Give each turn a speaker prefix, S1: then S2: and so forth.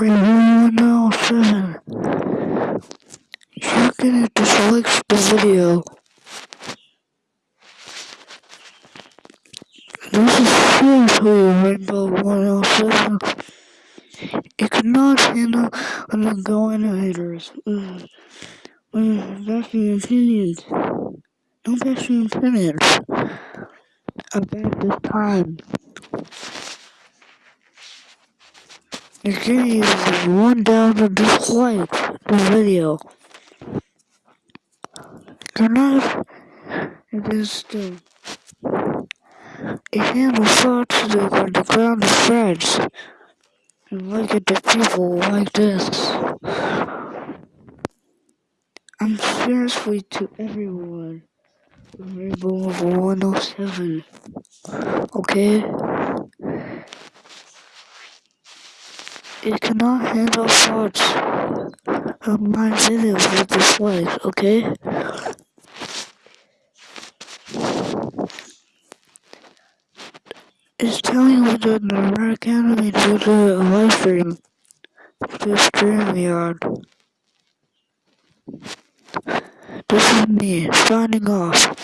S1: Rainbow 107. You're gonna dislike the video. This is seriously Rainbow 107. It cannot handle undergoing haters. Uh, uh, that's the opinions. No bashing opinions about this time. You can use one down to dislike the video. Cannot it is still it handles thoughts to on the ground of threads and look at the people like this. I'm seriously to everyone. Rainbow of 107. Okay? It cannot handle thoughts of my videos with dislikes, okay? It's telling you the Red Academy to a live stream to StreamYard. This is me signing off.